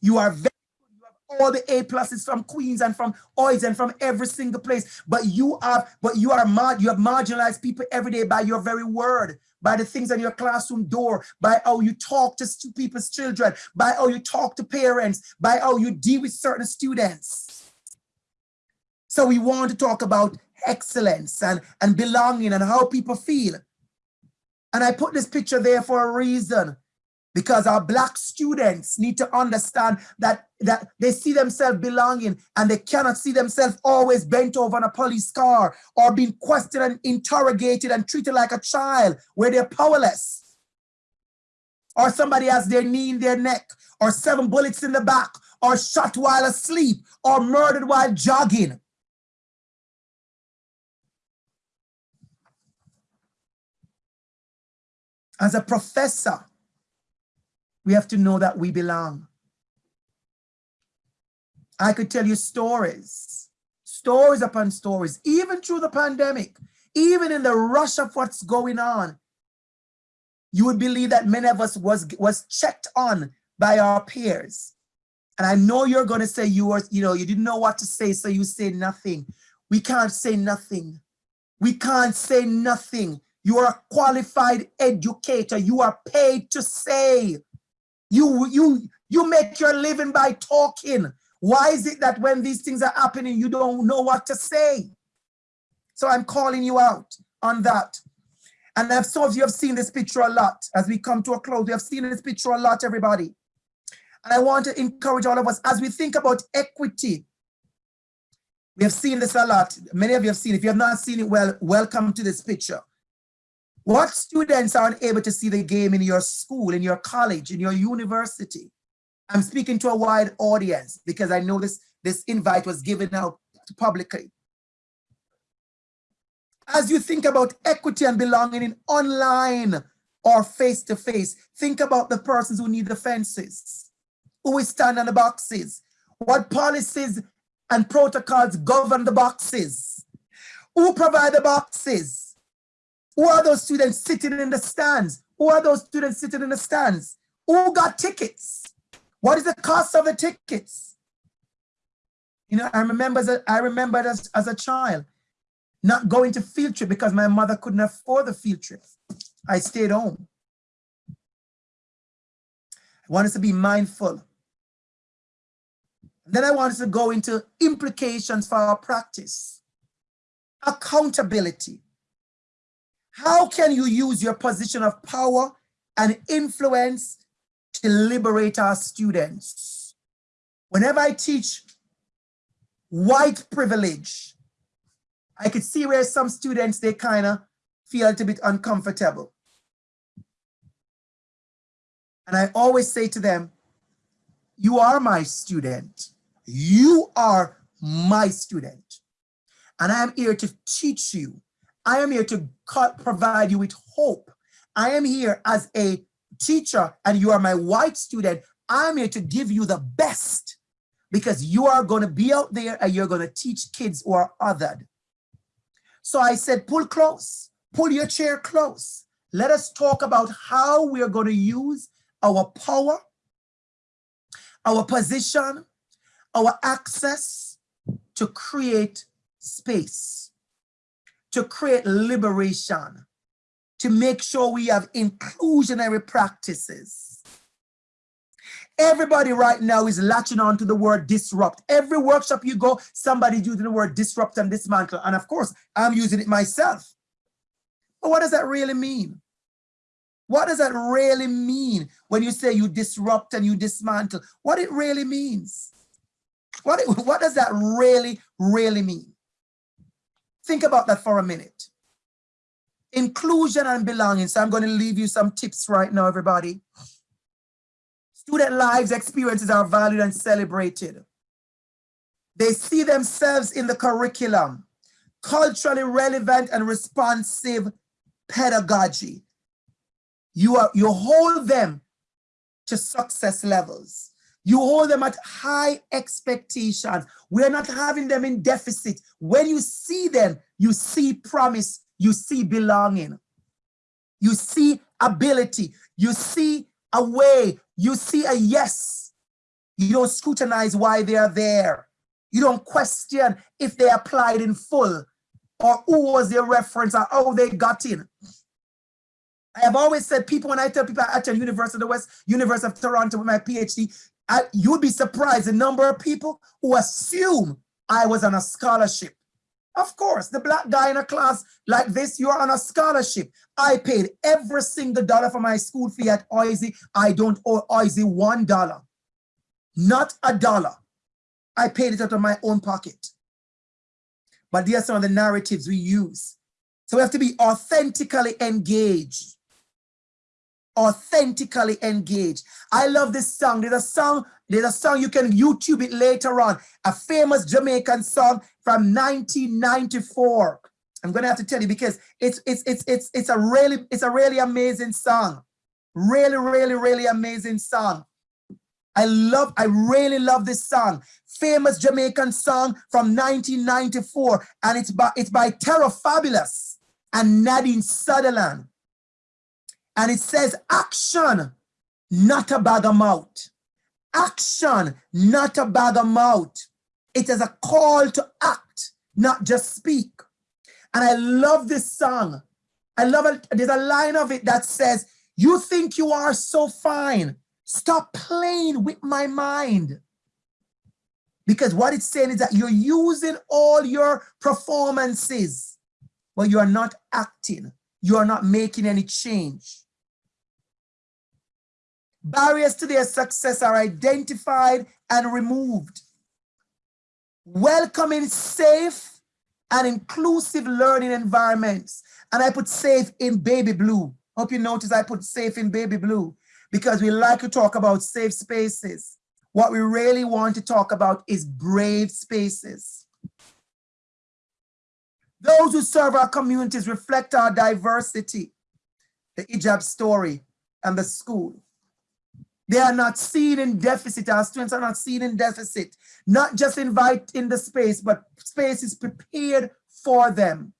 B: You are very you have all the A pluses from Queens and from OISE and from every single place. But you are, but you are mar you have marginalized people every day by your very word, by the things on your classroom door, by how you talk to people's children, by how you talk to parents, by how you deal with certain students. So we want to talk about excellence and, and belonging and how people feel. And I put this picture there for a reason. Because our black students need to understand that that they see themselves belonging and they cannot see themselves always bent over on a police car or being questioned and interrogated and treated like a child where they're powerless. Or somebody has their knee in their neck or seven bullets in the back or shot while asleep or murdered while jogging as a professor we have to know that we belong. I could tell you stories, stories upon stories, even through the pandemic, even in the rush of what's going on. You would believe that many of us was, was checked on by our peers. And I know you're going to say you were, you know, you didn't know what to say, so you say nothing. We can't say nothing. We can't say nothing. You are a qualified educator. You are paid to say. You, you, you make your living by talking. Why is it that when these things are happening, you don't know what to say? So I'm calling you out on that. And I've some of you have seen this picture a lot. As we come to a close, we have seen this picture a lot, everybody. And I want to encourage all of us as we think about equity. We have seen this a lot. Many of you have seen. it. If you have not seen it, well, welcome to this picture. What students aren't able to see the game in your school, in your college, in your university? I'm speaking to a wide audience because I know this, this invite was given out publicly. As you think about equity and belonging in online or face-to-face, -face, think about the persons who need the fences, who will stand on the boxes, what policies and protocols govern the boxes, who provide the boxes, who are those students sitting in the stands? Who are those students sitting in the stands? Who got tickets? What is the cost of the tickets? You know, I remember as a, I remember as, as a child not going to field trip because my mother couldn't afford the field trip. I stayed home. I want us to be mindful. And then I want us to go into implications for our practice. Accountability. How can you use your position of power and influence to liberate our students? Whenever I teach white privilege, I could see where some students, they kind of feel a bit uncomfortable. And I always say to them, you are my student. You are my student. And I am here to teach you I am here to provide you with hope. I am here as a teacher and you are my white student. I'm here to give you the best because you are going to be out there and you're going to teach kids who are othered. So I said, pull close, pull your chair close. Let us talk about how we are going to use our power, our position, our access to create space to create liberation, to make sure we have inclusionary practices. Everybody right now is latching on to the word disrupt. Every workshop you go, somebody's using the word disrupt and dismantle. And of course, I'm using it myself. But what does that really mean? What does that really mean when you say you disrupt and you dismantle? What it really means? What, it, [LAUGHS] what does that really, really mean? Think about that for a minute. Inclusion and belonging. So I'm going to leave you some tips right now, everybody. Student lives experiences are valued and celebrated. They see themselves in the curriculum, culturally relevant and responsive pedagogy. You, are, you hold them to success levels. You hold them at high expectations. We're not having them in deficit. When you see them, you see promise, you see belonging, you see ability, you see a way, you see a yes. You don't scrutinize why they are there. You don't question if they applied in full or who was their reference or how they got in. I have always said people, when I tell people I attend University of the West, University of Toronto with my PhD, I, you'd be surprised the number of people who assume I was on a scholarship. Of course, the black guy in a class like this, you're on a scholarship. I paid every single dollar for my school fee at OISE. I don't owe OISE one dollar, not a dollar. I paid it out of my own pocket. But these are some of the narratives we use. So we have to be authentically engaged. Authentically engaged. I love this song. There's a song, there's a song you can YouTube it later on. A famous Jamaican song from 1994. I'm gonna have to tell you because it's it's it's it's it's a really it's a really amazing song. Really, really, really amazing song. I love, I really love this song. Famous Jamaican song from 1994. And it's by, it's by Terror Fabulous and Nadine Sutherland. And it says, action, not a bag of mouth. Action, not a bag of mouth. It is a call to act, not just speak. And I love this song. I love it. There's a line of it that says, you think you are so fine Stop playing with my mind. Because what it's saying is that you're using all your performances, but you are not acting. You are not making any change. Barriers to their success are identified and removed. Welcoming safe and inclusive learning environments. And I put safe in baby blue. Hope you notice I put safe in baby blue because we like to talk about safe spaces. What we really want to talk about is brave spaces. Those who serve our communities reflect our diversity, the hijab story and the school. They are not seen in deficit, our students are not seen in deficit, not just invite in the space, but space is prepared for them.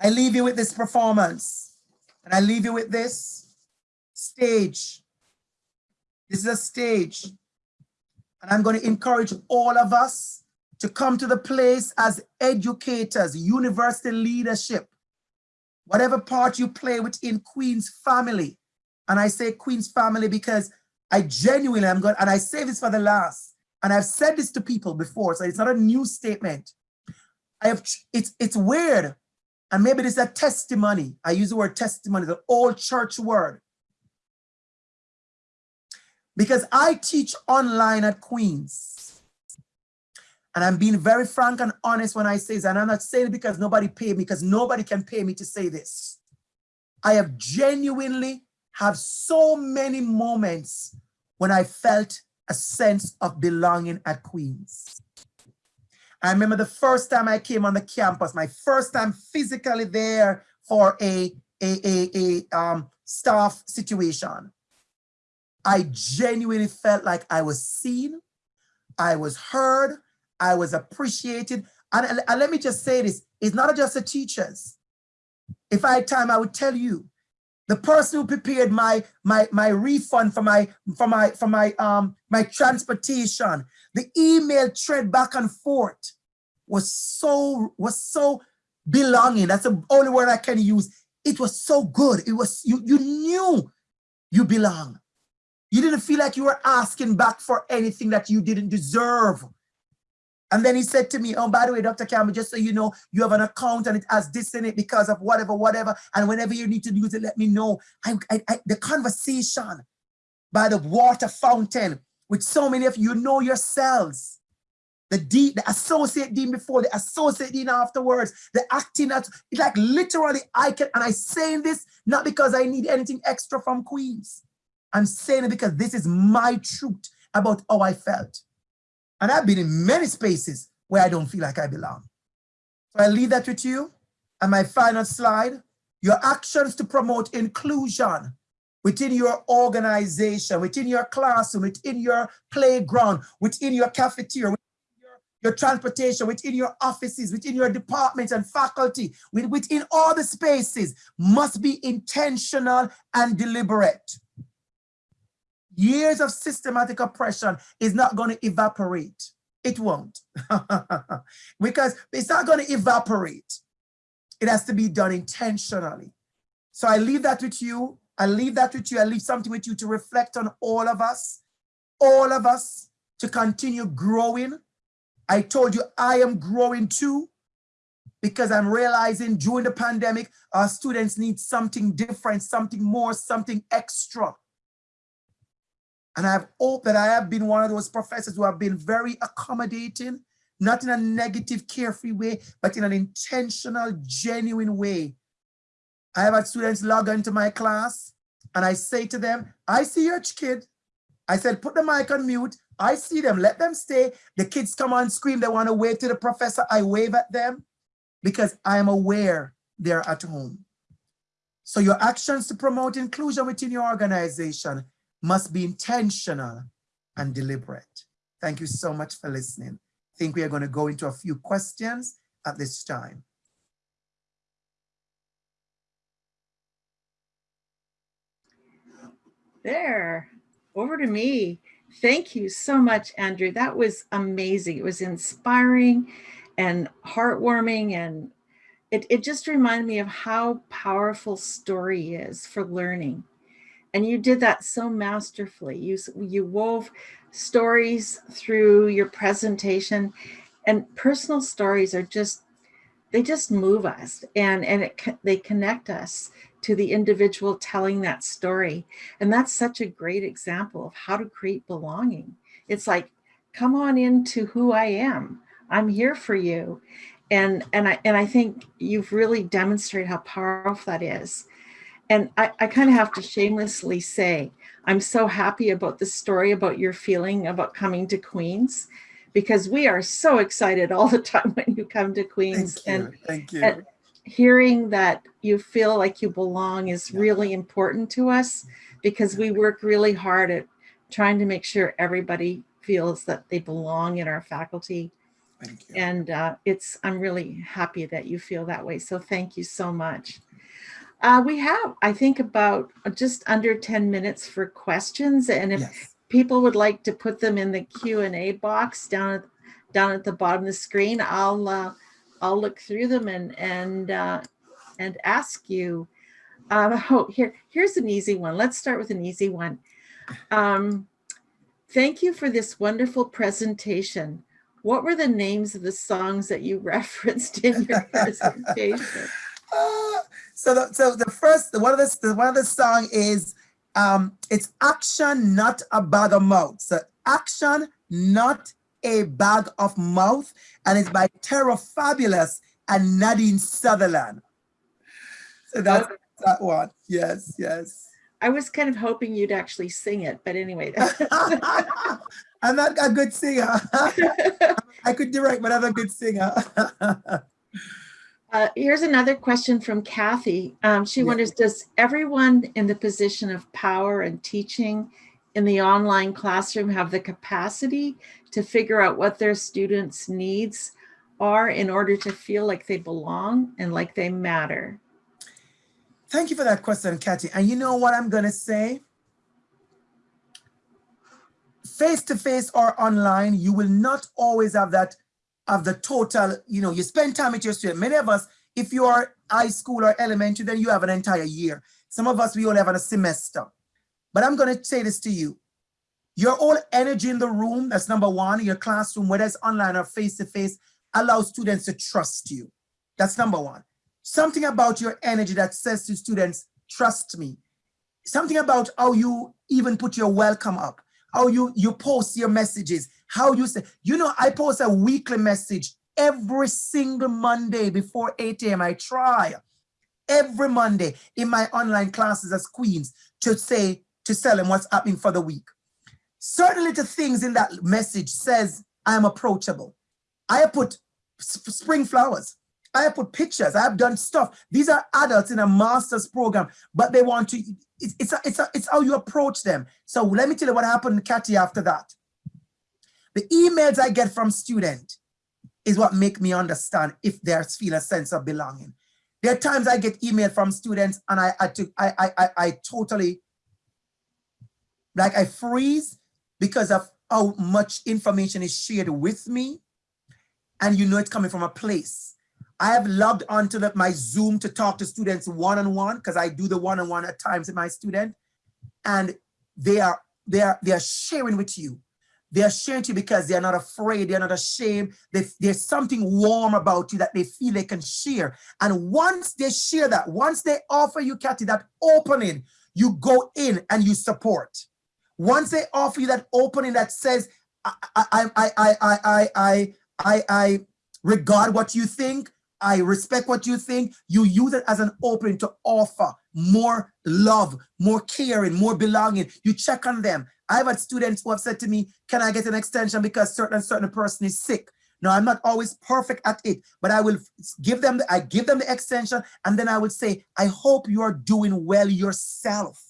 B: I leave you with this performance and I leave you with this stage. This is a stage. And I'm going to encourage all of us to come to the place as educators, university leadership, whatever part you play within Queen's family. And I say Queen's family because I genuinely am going, and I say this for the last, and I've said this to people before, so it's not a new statement. I have, it's, it's weird. And maybe this is a testimony. I use the word testimony, the old church word because I teach online at Queen's. And I'm being very frank and honest when I say this, and I'm not saying it because nobody paid me, because nobody can pay me to say this. I have genuinely have so many moments when I felt a sense of belonging at Queen's. I remember the first time I came on the campus, my first time physically there for a, a, a, a um, staff situation. I genuinely felt like I was seen, I was heard, I was appreciated. And, and let me just say this, it's not just the teachers. If I had time, I would tell you, the person who prepared my my my refund for my for my for my um my transportation, the email thread back and forth was so was so belonging. That's the only word I can use. It was so good. It was you you knew you belong. You didn't feel like you were asking back for anything that you didn't deserve. And then he said to me, oh, by the way, Dr. Campbell, just so you know, you have an account and it has this in it because of whatever, whatever. And whenever you need to use it, let me know. I, I, I, the conversation by the water fountain with so many of you, know yourselves. The dean, the associate dean before, the associate dean afterwards, the acting, at, like literally I can, and I saying this not because I need anything extra from Queens. I'm saying it because this is my truth about how I felt. And I've been in many spaces where I don't feel like I belong. So I leave that with you. And my final slide, your actions to promote inclusion within your organization, within your classroom, within your playground, within your cafeteria, within your, your transportation, within your offices, within your departments and faculty, within all the spaces must be intentional and deliberate years of systematic oppression is not going to evaporate. It won't. [LAUGHS] because it's not going to evaporate. It has to be done intentionally. So I leave that with you. I leave that with you. I leave something with you to reflect on all of us, all of us to continue growing. I told you I am growing too because I'm realizing during the pandemic, our students need something different, something more, something extra. And I have hope that I have been one of those professors who have been very accommodating, not in a negative, carefree way, but in an intentional, genuine way. I have had students log into my class and I say to them, I see your kid. I said, put the mic on mute. I see them, let them stay. The kids come on scream, they want to wave to the professor. I wave at them because I am aware they're at home. So your actions to promote inclusion within your organization must be intentional and deliberate. Thank you so much for listening. I think we are going to go into a few questions at this time.
A: There, over to me. Thank you so much, Andrew. That was amazing. It was inspiring and heartwarming and it, it just reminded me of how powerful story is for learning. And you did that so masterfully. You, you wove stories through your presentation and personal stories are just, they just move us and, and it, they connect us to the individual telling that story. And that's such a great example of how to create belonging. It's like, come on into who I am. I'm here for you. And, and, I, and I think you've really demonstrated how powerful that is. And I, I kind of have to shamelessly say, I'm so happy about the story about your feeling about coming to Queens because we are so excited all the [LAUGHS] time when you come to Queens.
B: Thank you.
A: And,
B: Thank you.
A: and hearing that you feel like you belong is really important to us because we work really hard at trying to make sure everybody feels that they belong in our faculty.
B: Thank you.
A: And uh, it's, I'm really happy that you feel that way. So thank you so much. Uh, we have, I think, about just under 10 minutes for questions. And if
B: Yes.
A: people would like to put them in the Q and A box down at, down at the bottom of the screen, I'll uh, I'll look through them and and uh, and ask you. Um, oh, here here's an easy one. Let's start with an easy one. Um, thank you for this wonderful presentation. What were the names of the songs that you [LAUGHS] referenced in your presentation? [LAUGHS]
B: So the, so the first one of the, the one of the song is um it's action not a bag of mouth. So action not a bag of mouth and it's by Terror Fabulous and Nadine Sutherland. So that's
A: Okay.
B: that one. Yes yes.
A: I was kind of hoping you'd actually sing it, but anyway. [LAUGHS]
B: I'm not a good singer. [LAUGHS] I could direct but I'm a good singer [LAUGHS]
A: Uh, here's another question from Kathy. Um, she
B: Yeah.
A: wonders, does everyone in the position of power and teaching in the online classroom have the capacity to figure out what their students' needs are in order to feel like they belong and like they matter?
B: Thank you for that question, Kathy. And you know what I'm going to say? Face to face or online, you will not always have that of the total, you know, you spend time with your student. Many of us, if you are high school or elementary, then you have an entire year. Some of us, we only have a semester. But I'm going to say this to you. Your whole energy in the room, that's number one, in your classroom, whether it's online or face to face, allows students to trust you. That's number one. Something about your energy that says to students, trust me. Something about how you even put your welcome up, how you, you post your messages, how you say, you know, I post a weekly message every single Monday before 8 a.m. I try every Monday in my online classes as queens to say, to tell them what's happening for the week. Certain little things in that message says I am approachable. I put spring flowers. I have put pictures. I have done stuff. These are adults in a master's program, but they want to, it's, it's, a, it's, a, it's how you approach them. So let me tell you what happened, Kathy, after that. The emails I get from student is what make me understand if they feel a sense of belonging. There are times I get email from students and I, I, took, I, I, I, I totally like I freeze because of how much information is shared with me. And you know it's coming from a place. I have logged onto the, my Zoom to talk to students one-on-one because I do the one-on-one at times with my student. And they are, they are, they are sharing with you. They are sharing to you because they are not afraid, they are not ashamed. They, there's something warm about you that they feel they can share. And once they share that, once they offer you, Kathy, that opening, you go in and you support. Once they offer you that opening that says, I, I, I, I, I, I, I, I regard what you think, I respect what you think, you use it as an opening to offer more love, more caring, more belonging. You check on them. I've had students who have said to me, can I get an extension because certain certain person is sick? No, I'm not always perfect at it, but I will give them, the, I give them the extension and then I would say, I hope you are doing well yourself.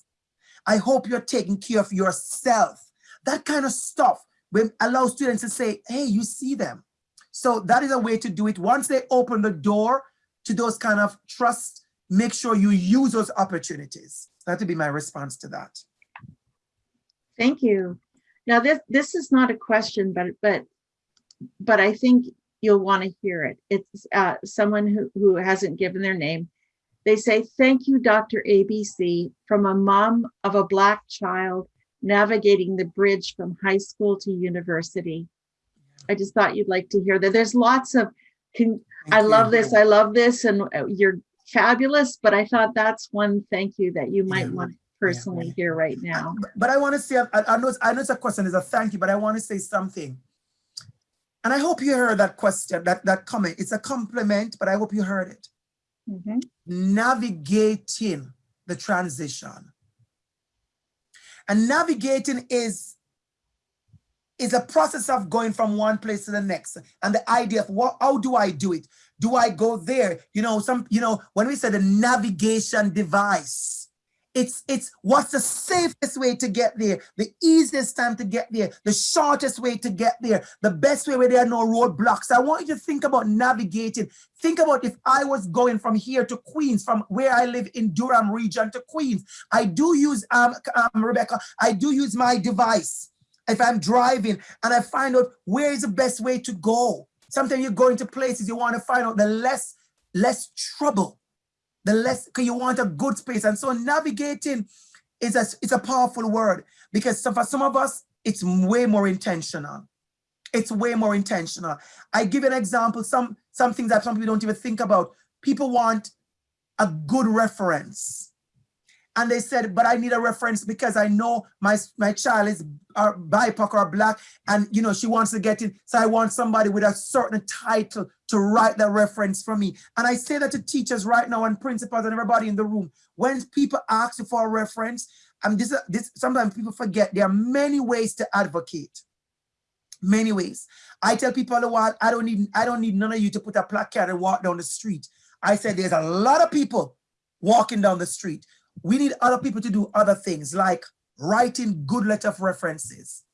B: I hope you're taking care of yourself. That kind of stuff will allow students to say, hey, you see them. So that is a way to do it. Once they open the door to those kind of trust, make sure you use those opportunities. That would be my response to that.
A: Thank you. Now this this is not a question, but but but I think you'll want to hear it. It's uh, someone who, who hasn't given their name. They say, thank you, Dr. ABC, from a mom of a Black child navigating the bridge from high school to university. I just thought you'd like to hear that. There's lots of, can, I love
B: you.
A: this, I love this, and uh, you're fabulous, but I thought that's one thank you that you might
B: Yeah.
A: want to personally
B: yeah.
A: hear right now.
B: But- I want to say, I, I know, it's- I know it's a question, it's a thank you, but I want to say something. And I hope you heard that question, that, that comment. It's a compliment, but I hope you heard it.
A: Mhm.
B: Navigating the transition. And navigating is, is a process of going from one place to the next. And the idea of what, how do I do it? Do I go there? You know, some, you know, when we say the navigation device, it's it's what's the safest way to get there the easiest time to get there the shortest way to get there the best way where there are no roadblocks i want you to think about navigating think about if i was going from here to queens from where i live in durham region to queens i do use um, um rebecca i do use my device if i'm driving and i find out where is the best way to go sometimes you're going to places you want to find out the less less trouble the less because you want a good space. And so navigating is a it's a powerful word because for some of us, it's way more intentional. It's way more intentional. I give an example, some some things that some people don't even think about. People want a good reference. And they said, but I need a reference because I know my, my child is uh, BIPOC or black and you know she wants to get in. So I want somebody with a certain title to write the reference for me. And I say that to teachers right now and principals and everybody in the room. When people ask you for a reference, and this, this sometimes people forget there are many ways to advocate. Many ways. I tell people a while, I don't need I don't need none of you to put a placard and walk down the street. I said there's a lot of people walking down the street. We need other people to do other things like writing good letter of references,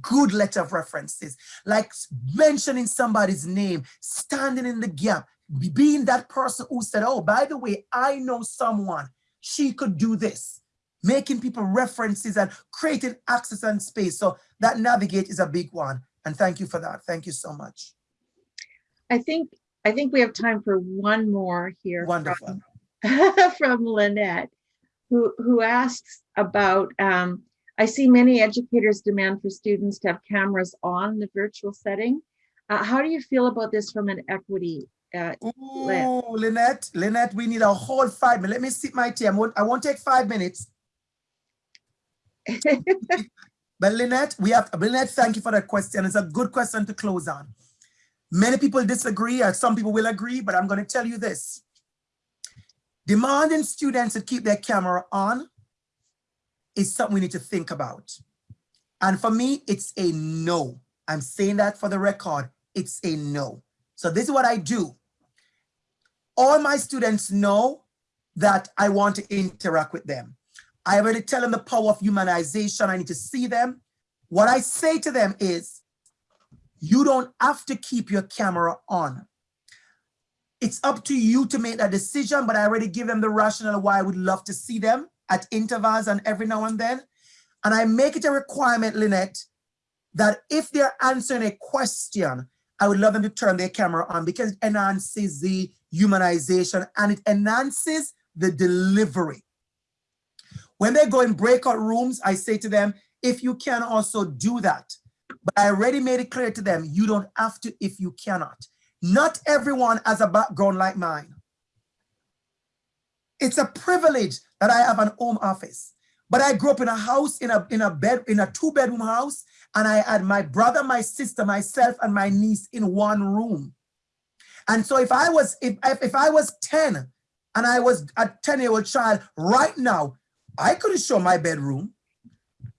B: good letter of references, like mentioning somebody's name, standing in the gap, being that person who said, oh, by the way, I know someone, she could do this, making people references and creating access and space. So that navigate is a big one. And thank you for that. Thank you so much.
A: I think, I think we have time for one more here. from-
B: Wonderful.
A: from [LAUGHS] Lynette, who, who asks about, um, I see many educators demand for students to have cameras on the virtual setting. Uh, how do you feel about this from an equity? Uh,
B: Ooh, Lynette, Lynette, we need a whole five minutes. Let me sip my tea. I won't, I won't take five minutes. [LAUGHS] But Lynette, we have, Lynette, thank you for that question. It's a good question to close on. Many people disagree, or some people will agree, but I'm going to tell you this. Demanding students to keep their camera on is something we need to think about. And for me, it's a no. I'm saying that for the record, it's a no. So this is what I do. All my students know that I want to interact with them. I already tell them the power of humanization. I need to see them. What I say to them is, you don't have to keep your camera on. It's up to you to make that decision, but I already give them the rationale why I would love to see them at intervals and every now and then. And I make it a requirement, Lynette, that if they're answering a question, I would love them to turn their camera on because it enhances the humanization and it enhances the delivery. When they go in breakout rooms, I say to them, if you can also do that. But I already made it clear to them, you don't have to if you cannot. Not everyone has a background like mine. It's a privilege that I have an home office. But I grew up in a house, in a, in a bed, in a two bedroom house, and I had my brother, my sister, myself, and my niece in one room. And so if I was, if, if I was 10 and I was a 10 year old child right now, I couldn't show my bedroom.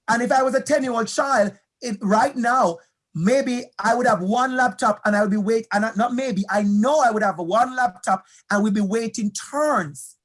B: And if I was a 10 year old child it, right now, maybe I would have one laptop and I would be wait and not maybe, I know I would have one laptop and we'd be waiting turns.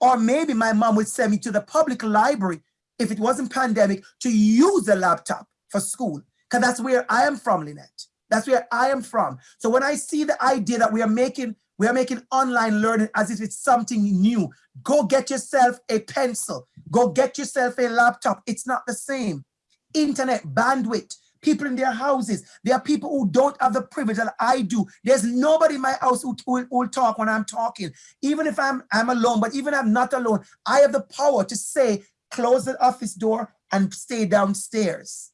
B: Or maybe my mom would send me to the public library if it wasn't pandemic to use the laptop for school. Because that's where I am from, Lynette. That's where I am from. So when I see the idea that we are making we are making online learning as if it's something new. Go get yourself a pencil. Go get yourself a laptop. It's not the same. Internet bandwidth, people in their houses. There are people who don't have the privilege that I do. There's nobody in my house who will, talk when I'm talking. Even if I'm, I'm alone, but even if I'm not alone, I have the power to say, close the office door and stay downstairs.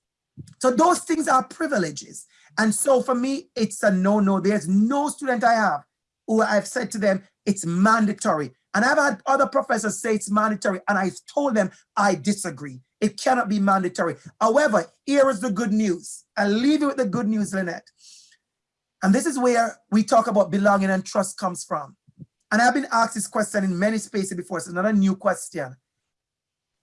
B: So those things are privileges. And so for me, it's a no-no. There's no student I have who I've said to them, it's mandatory. And I've had other professors say it's mandatory, and I've told them I disagree. It cannot be mandatory. However, here is the good news. I'll leave you with the good news, Lynette. And this is where we talk about belonging and trust comes from. And I've been asked this question in many spaces before. It's not a new question.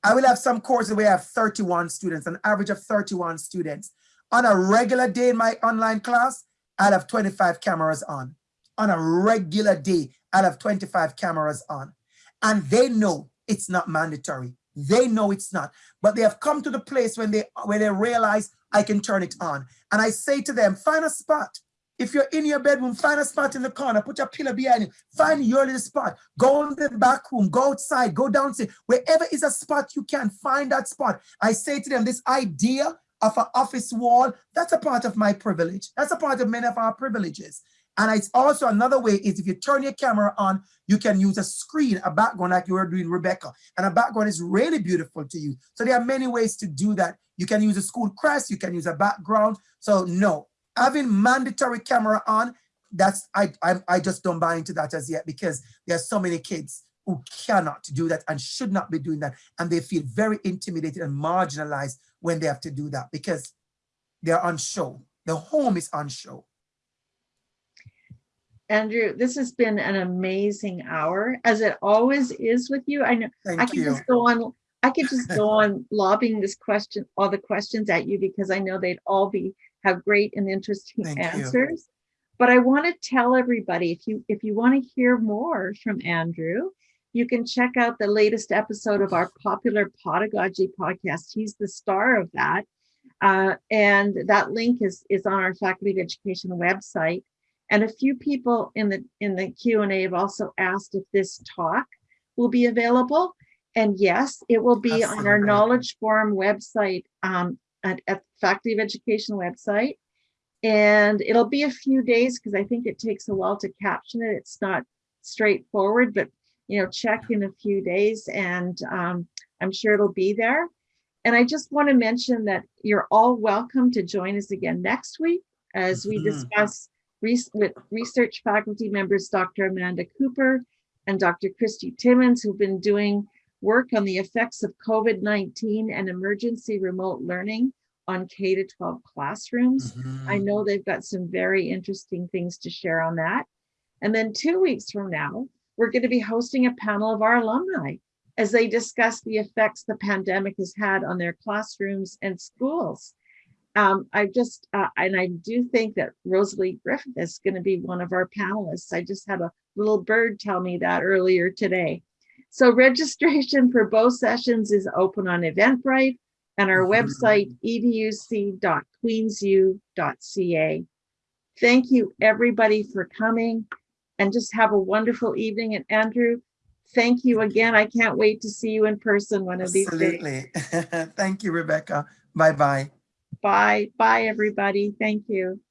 B: I will have some courses where I have 31 students, an average of 31 students. On a regular day in my online class, I'll have 25 cameras on on a regular day I'll have 25 cameras on. And they know it's not mandatory. They know it's not. But they have come to the place when they when they realize I can turn it on. And I say to them, find a spot. If you're in your bedroom, find a spot in the corner, put your pillow behind you, find your little spot, go in the back room, go outside, go downstairs, wherever is a spot you can find that spot. I say to them, this idea of an office wall, that's a part of my privilege. That's a part of many of our privileges. And it's also another way is if you turn your camera on, you can use a screen, a background like you were doing, Rebecca. And a background is really beautiful to you. So there are many ways to do that. You can use a school crest, you can use a background. So no, having mandatory camera on, that's I, I, I just don't buy into that as yet because there are so many kids who cannot do that and should not be doing that. And they feel very intimidated and marginalized when they have to do that because they're on show. The home is on show.
A: Andrew, this has been an amazing hour, as it always is with you. I know
B: Thank
A: I could
B: you.
A: just go on, I could just go [LAUGHS] on lobbing this question, all the questions at you because I know they'd all be have great and interesting
B: Thank you.
A: answers. But I want to tell everybody if you if you want to hear more from Andrew, you can check out the latest episode of our popular Podagogy podcast. He's the star of that. Uh, and that link is is on our Faculty of Education website. And a few people in the in the Q&A have also asked if this talk will be available. And yes, it will be on our
B: Absolutely.
A: Knowledge Forum website, um, at, at Faculty of Education website. And it'll be a few days because I think it takes a while to caption it. It's not straightforward, but you know, check in a few days and um, I'm sure it'll be there. And I just want to mention that you're all welcome to join us again next week as we
B: Mhm.
A: discuss res- with research faculty members, Dr. Amanda Cooper and Dr. Christy Timmons, who've been doing work on the effects of COVID-19 and emergency remote learning on K-12 classrooms. I
B: Mhm.
A: know they've got some very interesting things to share on that. And then two weeks from now, we're going to be hosting a panel of our alumni as they discuss the effects the pandemic has had on their classrooms and schools. Um, I just, uh, and I do think that Rosalie Griffith is going to be one of our panelists. I just had a little bird tell me that earlier today. So registration for both sessions is open on Eventbrite and our
B: Mhm.
A: website educ.queensu.ca. Thank you, everybody, for coming and just have a wonderful evening. And Andrew, thank you again. I can't wait to see you in person one of these days.
B: Absolutely. [LAUGHS] Thank you, Rebecca. Bye-bye.
A: Bye, bye, everybody. Thank you.